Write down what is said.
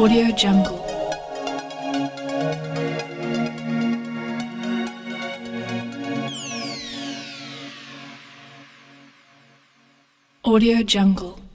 Audio Jungle. Audio Jungle.